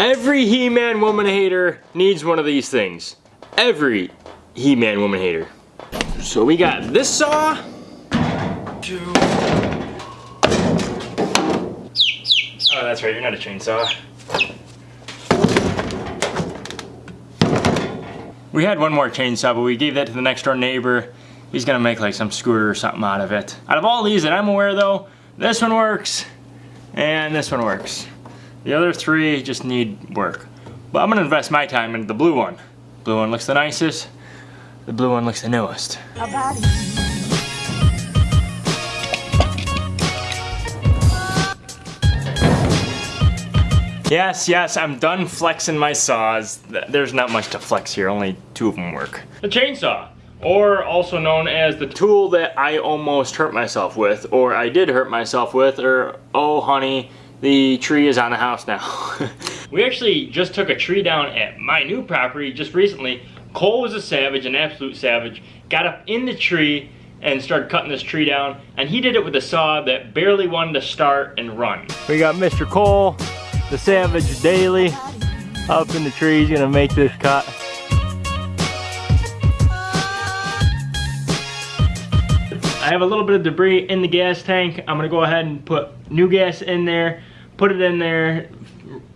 Every He-Man woman hater needs one of these things. Every He-Man woman hater. So we got this saw. Oh, that's right, you're not a chainsaw. We had one more chainsaw, but we gave that to the next door neighbor. He's gonna make like some scooter or something out of it. Out of all these that I'm aware though, this one works, and this one works. The other three just need work. But I'm gonna invest my time into the blue one. Blue one looks the nicest, the blue one looks the newest. Yes, yes, I'm done flexing my saws. There's not much to flex here, only two of them work. The chainsaw, or also known as the tool that I almost hurt myself with, or I did hurt myself with, or oh honey, the tree is on the house now. we actually just took a tree down at my new property just recently. Cole was a savage, an absolute savage, got up in the tree and started cutting this tree down, and he did it with a saw that barely wanted to start and run. We got Mr. Cole the Savage Daily up in the trees gonna make this cut. I have a little bit of debris in the gas tank. I'm gonna go ahead and put new gas in there, put it in there,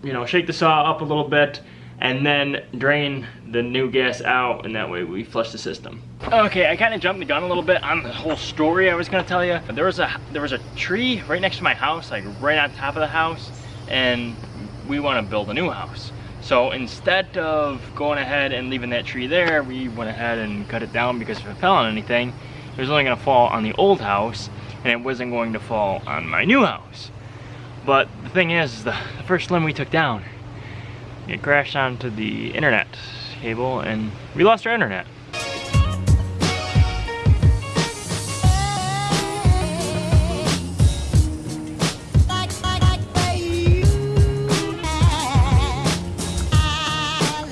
you know, shake the saw up a little bit, and then drain the new gas out, and that way we flush the system. Okay, I kind of jumped the gun a little bit on the whole story I was gonna tell you. There was a there was a tree right next to my house, like right on top of the house, and we want to build a new house. So instead of going ahead and leaving that tree there, we went ahead and cut it down because if it fell on anything, it was only to fall on the old house and it wasn't going to fall on my new house. But the thing is, the, the first limb we took down, it crashed onto the internet cable and we lost our internet.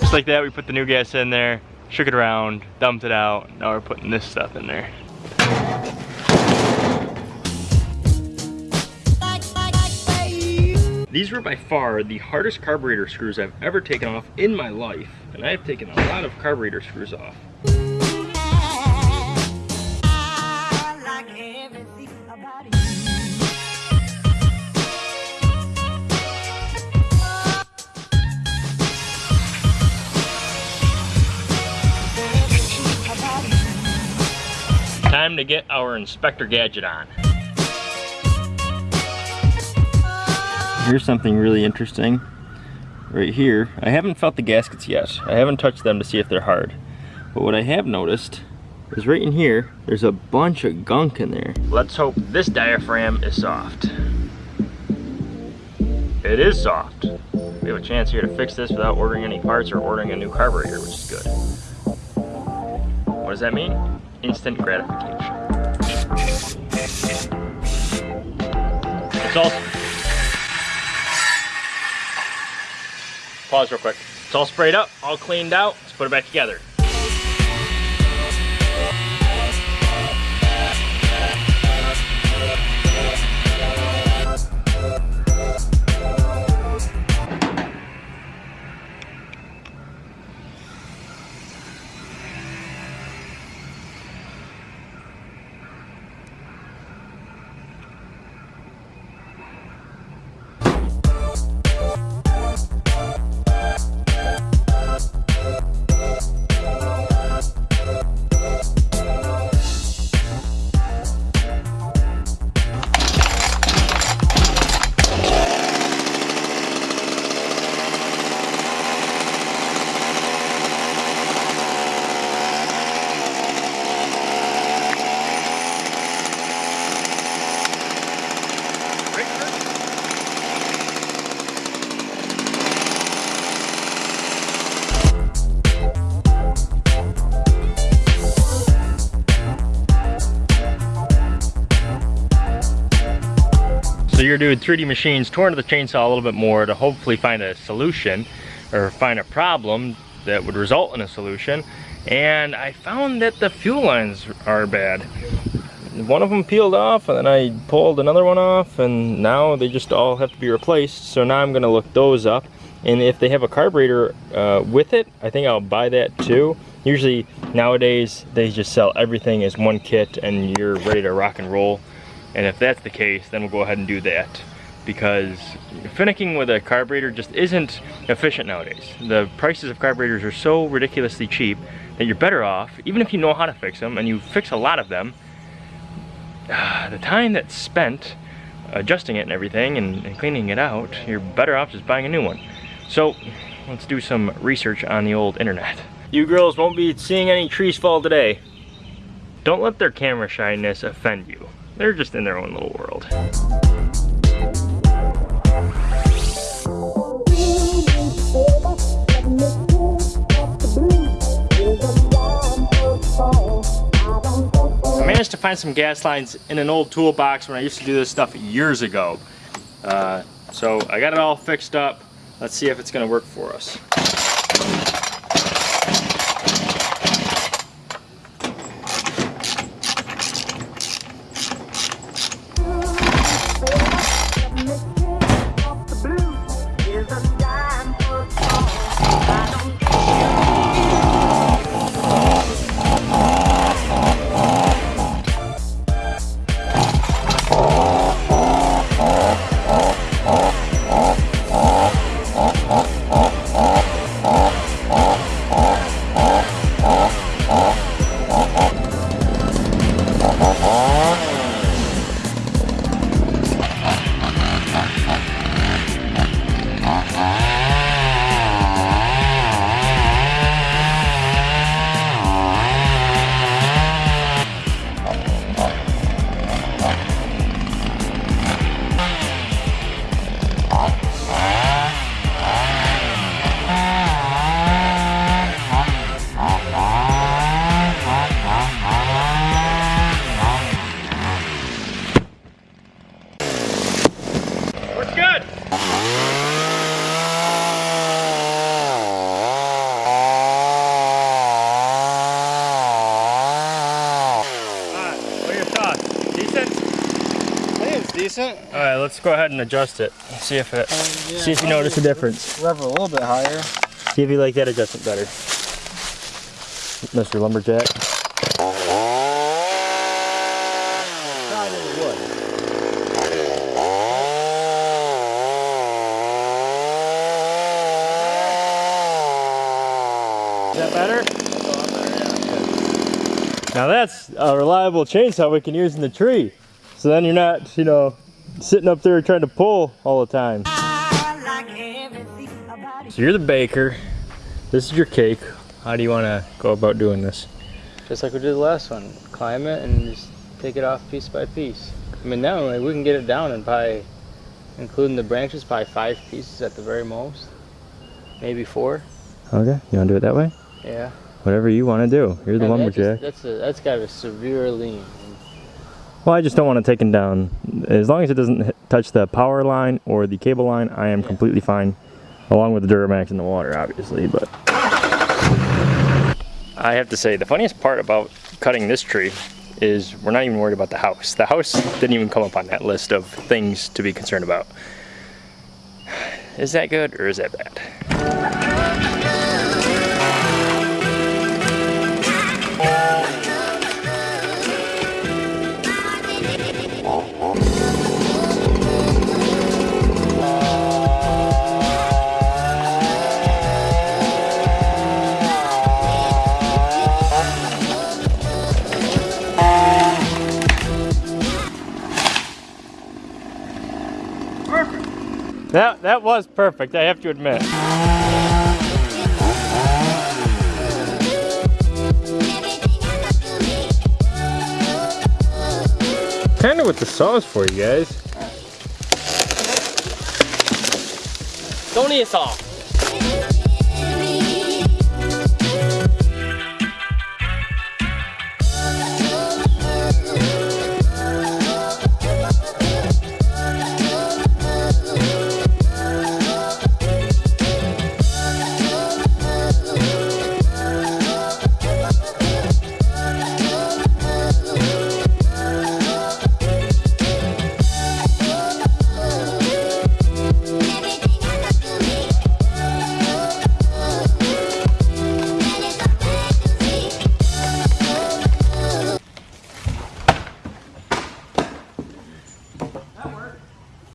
Just like that, we put the new gas in there, shook it around, dumped it out. Now we're putting this stuff in there. These were by far the hardest carburetor screws I've ever taken off in my life. And I've taken a lot of carburetor screws off. time to get our inspector gadget on. Here's something really interesting. Right here, I haven't felt the gaskets yet. I haven't touched them to see if they're hard. But what I have noticed is right in here, there's a bunch of gunk in there. Let's hope this diaphragm is soft. It is soft. We have a chance here to fix this without ordering any parts or ordering a new carburetor, which is good. What does that mean? instant gratification. It's all... Pause real quick. It's all sprayed up, all cleaned out. Let's put it back together. So you're doing 3D machines, torn to the chainsaw a little bit more to hopefully find a solution or find a problem that would result in a solution. And I found that the fuel lines are bad. one of them peeled off and then I pulled another one off and now they just all have to be replaced. So now I'm gonna look those up. And if they have a carburetor uh, with it, I think I'll buy that too. Usually nowadays they just sell everything as one kit and you're ready to rock and roll. And if that's the case, then we'll go ahead and do that because finicking with a carburetor just isn't efficient nowadays. The prices of carburetors are so ridiculously cheap that you're better off, even if you know how to fix them and you fix a lot of them, the time that's spent adjusting it and everything and, and cleaning it out, you're better off just buying a new one. So let's do some research on the old internet. You girls won't be seeing any trees fall today. Don't let their camera shyness offend you. They're just in their own little world. I managed to find some gas lines in an old toolbox when I used to do this stuff years ago. Uh, so I got it all fixed up. Let's see if it's gonna work for us. All right, let's go ahead and adjust it. See if it, um, yeah, see if you notice a difference. Rev a little bit higher. See if you like that adjustment better. Mr. Lumberjack. Is that better? Now that's a reliable chainsaw we can use in the tree. So then you're not, you know, sitting up there trying to pull all the time. So you're the baker. This is your cake. How do you want to go about doing this? Just like we did the last one. Climb it and just take it off piece by piece. I mean, now we can get it down and probably, including the branches, probably five pieces at the very most. Maybe four. Okay, you want to do it that way? Yeah. Whatever you want to do. You're the lumberjack. That just, that's, a, that's got a severe lean. Well, I just don't want to take it down. As long as it doesn't touch the power line or the cable line, I am yeah. completely fine. Along with the Duramax in the water, obviously, but... I have to say, the funniest part about cutting this tree is we're not even worried about the house. The house didn't even come up on that list of things to be concerned about. Is that good or is that bad? That, that was perfect, I have to admit. Kind of what the sauce for you guys. Don't eat a saw.